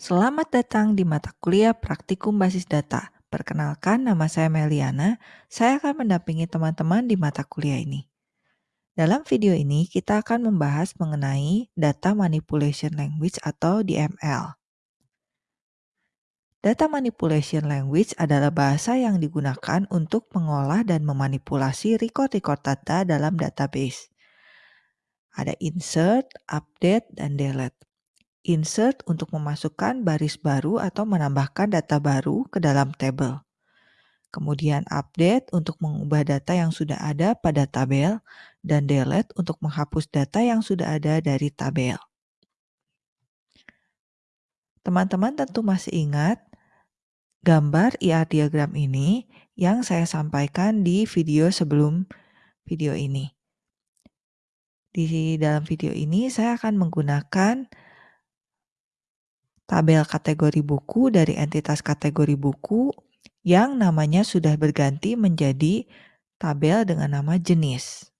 Selamat datang di mata kuliah Praktikum Basis Data. Perkenalkan, nama saya Meliana. Saya akan mendampingi teman-teman di mata kuliah ini. Dalam video ini, kita akan membahas mengenai Data Manipulation Language atau DML. Data Manipulation Language adalah bahasa yang digunakan untuk mengolah dan memanipulasi record-record data dalam database. Ada insert, update, dan delete. Insert untuk memasukkan baris baru atau menambahkan data baru ke dalam tabel. Kemudian update untuk mengubah data yang sudah ada pada tabel dan delete untuk menghapus data yang sudah ada dari tabel. Teman-teman tentu masih ingat gambar IR diagram ini yang saya sampaikan di video sebelum video ini. Di dalam video ini saya akan menggunakan tabel kategori buku dari entitas kategori buku yang namanya sudah berganti menjadi tabel dengan nama jenis.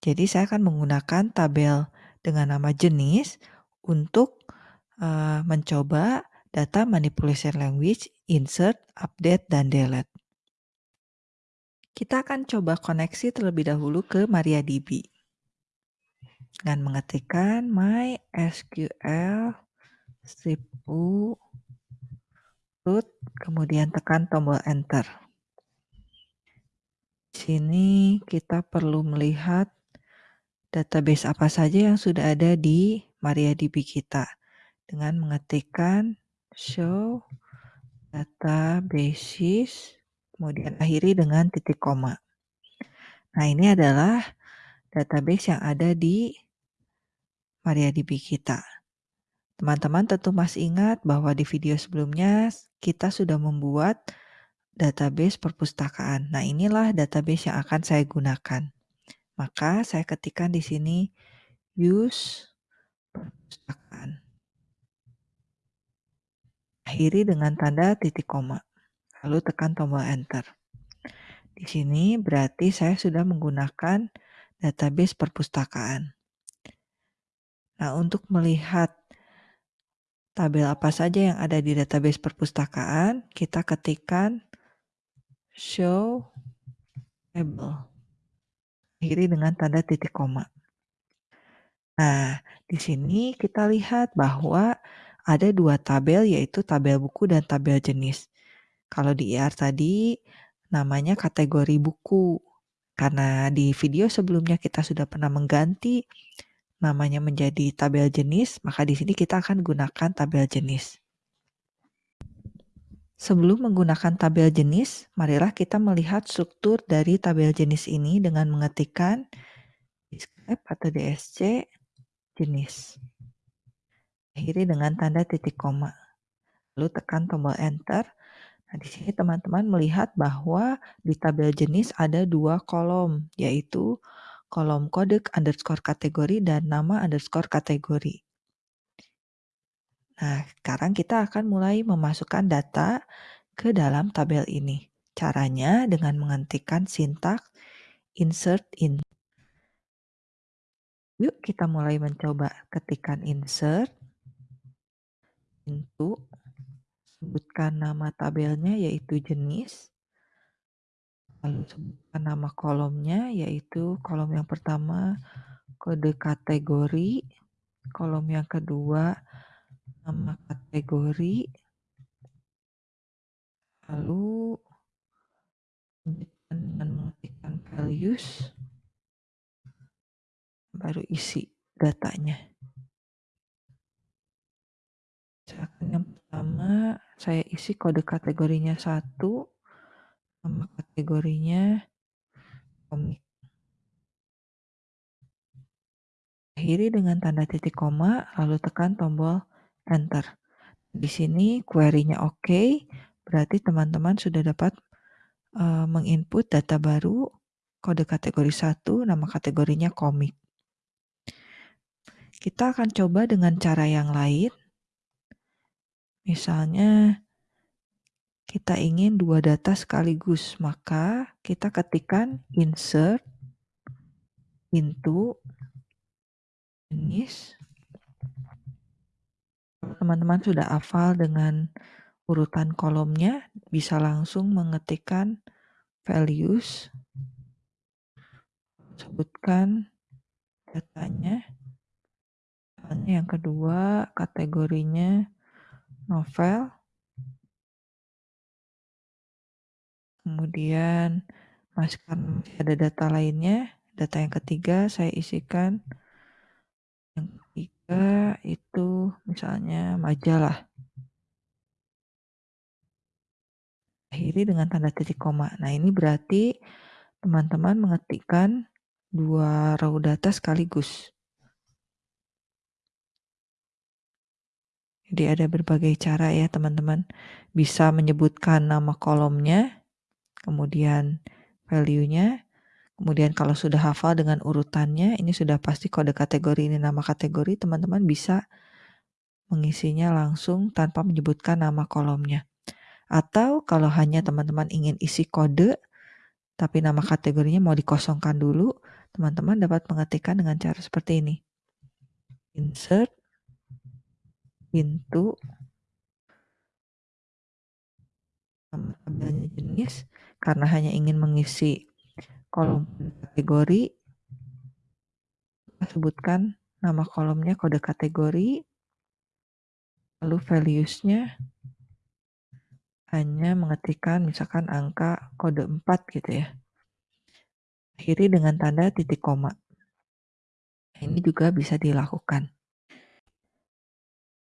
Jadi saya akan menggunakan tabel dengan nama jenis untuk uh, mencoba data manipulation language, insert, update, dan delete. Kita akan coba koneksi terlebih dahulu ke MariaDB dengan mengetikkan MySQL strip U root kemudian tekan tombol enter. Di sini kita perlu melihat database apa saja yang sudah ada di MariaDB kita dengan mengetikkan show databases kemudian akhiri dengan titik koma. Nah, ini adalah database yang ada di MariaDB kita. Teman-teman tentu masih ingat bahwa di video sebelumnya kita sudah membuat database perpustakaan. Nah, inilah database yang akan saya gunakan. Maka saya ketikkan di sini use perpustakaan. Akhiri dengan tanda titik koma. Lalu tekan tombol enter. Di sini berarti saya sudah menggunakan database perpustakaan. Nah, untuk melihat tabel apa saja yang ada di database perpustakaan, kita ketikkan show table. Akhiri dengan tanda titik koma. Nah, di sini kita lihat bahwa ada dua tabel yaitu tabel buku dan tabel jenis. Kalau di IR tadi namanya kategori buku. Karena di video sebelumnya kita sudah pernah mengganti namanya menjadi tabel jenis, maka di sini kita akan gunakan tabel jenis. Sebelum menggunakan tabel jenis, marilah kita melihat struktur dari tabel jenis ini dengan mengetikkan describe atau DSC jenis. Akhiri dengan tanda titik koma. Lalu tekan tombol enter. Nah, di sini teman-teman melihat bahwa di tabel jenis ada dua kolom, yaitu kolom kode underscore kategori dan nama underscore kategori. Nah, sekarang kita akan mulai memasukkan data ke dalam tabel ini. Caranya dengan menghentikan sintak insert in. Yuk kita mulai mencoba ketikkan insert into sebutkan nama tabelnya yaitu jenis Lalu nama kolomnya yaitu kolom yang pertama kode kategori, kolom yang kedua nama kategori, lalu dengan mengetikkan values, baru isi datanya. Yang pertama saya isi kode kategorinya satu, Nama kategorinya komik. Akhiri dengan tanda titik koma, lalu tekan tombol enter. Di sini query-nya oke, okay, berarti teman-teman sudah dapat uh, menginput data baru, kode kategori 1, nama kategorinya komik. Kita akan coba dengan cara yang lain. Misalnya, kita ingin dua data sekaligus, maka kita ketikkan insert into jenis teman-teman sudah hafal dengan urutan kolomnya, bisa langsung mengetikkan values, sebutkan datanya. Yang kedua, kategorinya novel. Kemudian masih ada data lainnya. Data yang ketiga saya isikan. Yang ketiga itu misalnya majalah. Akhiri dengan tanda titik koma. Nah ini berarti teman-teman mengetikkan dua row data sekaligus. Jadi ada berbagai cara ya teman-teman. Bisa menyebutkan nama kolomnya, kemudian value-nya, kemudian kalau sudah hafal dengan urutannya, ini sudah pasti kode kategori ini nama kategori, teman-teman bisa mengisinya langsung tanpa menyebutkan nama kolomnya. Atau kalau hanya teman-teman ingin isi kode, tapi nama kategorinya mau dikosongkan dulu, teman-teman dapat mengetikkan dengan cara seperti ini. Insert pintu tabelnya jenis karena hanya ingin mengisi kolom kategori sebutkan nama kolomnya kode kategori lalu values-nya hanya mengetikkan misalkan angka kode 4 gitu ya. Akhiri dengan tanda titik koma. Ini juga bisa dilakukan.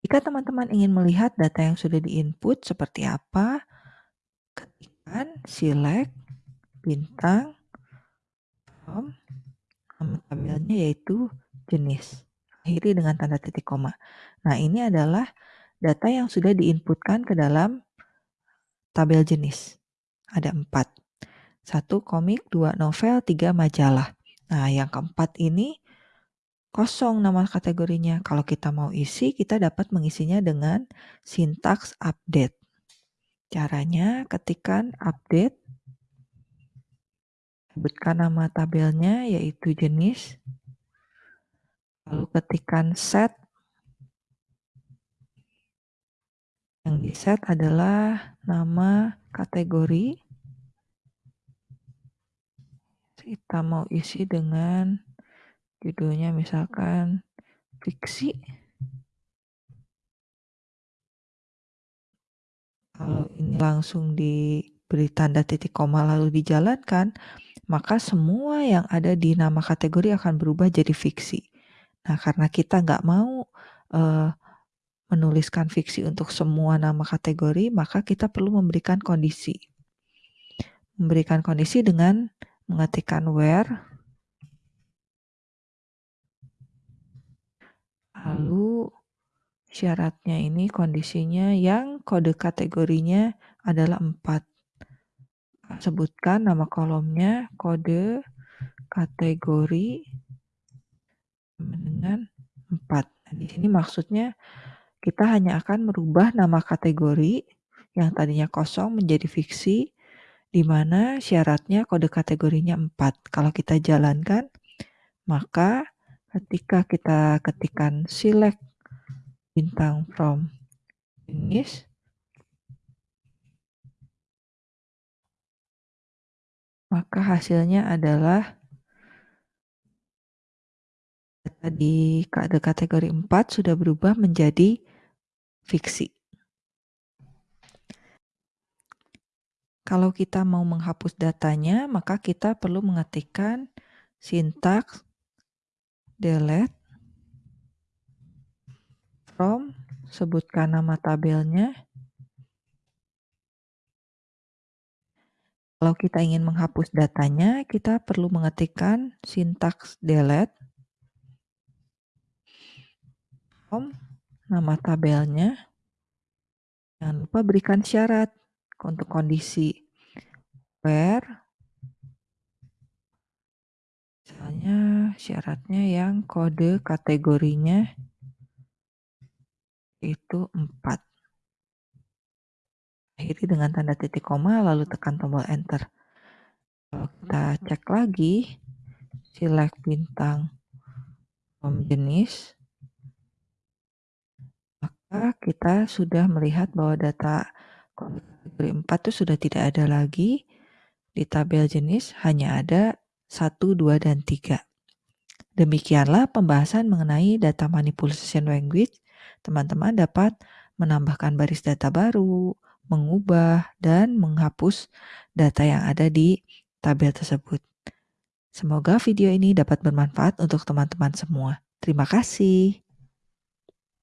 Jika teman-teman ingin melihat data yang sudah diinput seperti apa, ketikkan select bintang from nama tabelnya yaitu jenis. Akhiri dengan tanda titik koma. Nah, ini adalah data yang sudah diinputkan ke dalam tabel jenis. Ada empat. Satu komik, dua novel, tiga majalah. Nah, yang keempat ini kosong nama kategorinya. Kalau kita mau isi, kita dapat mengisinya dengan sintaks update. Caranya ketikkan update, sebutkan nama tabelnya yaitu jenis, lalu ketikkan set, yang di set adalah nama kategori, kita mau isi dengan judulnya misalkan fiksi kalau ini langsung diberi tanda titik koma lalu dijalankan maka semua yang ada di nama kategori akan berubah jadi fiksi. Nah karena kita nggak mau uh, menuliskan fiksi untuk semua nama kategori maka kita perlu memberikan kondisi. Memberikan kondisi dengan mengetikkan where Lalu syaratnya ini kondisinya yang kode kategorinya adalah 4. Sebutkan nama kolomnya kode kategori dengan 4. Nah, di sini maksudnya kita hanya akan merubah nama kategori yang tadinya kosong menjadi fiksi di mana syaratnya kode kategorinya 4. Kalau kita jalankan maka ketika kita ketikkan select bintang from jenis maka hasilnya adalah data di kategori 4 sudah berubah menjadi fiksi. Kalau kita mau menghapus datanya, maka kita perlu mengetikkan sintaks delete from sebutkan nama tabelnya. Kalau kita ingin menghapus datanya kita perlu mengetikkan sintaks delete. From nama tabelnya. Jangan lupa berikan syarat untuk kondisi where Misalnya syaratnya yang kode kategorinya itu 4. Akhiri dengan tanda titik koma lalu tekan tombol enter. Kalau kita cek lagi, select bintang from jenis, maka kita sudah melihat bahwa data kategori 4 itu sudah tidak ada lagi. Di tabel jenis hanya ada 1, 2, dan 3. Demikianlah pembahasan mengenai data manipulation language. Teman-teman dapat menambahkan baris data baru, mengubah, dan menghapus data yang ada di tabel tersebut. Semoga video ini dapat bermanfaat untuk teman-teman semua. Terima kasih.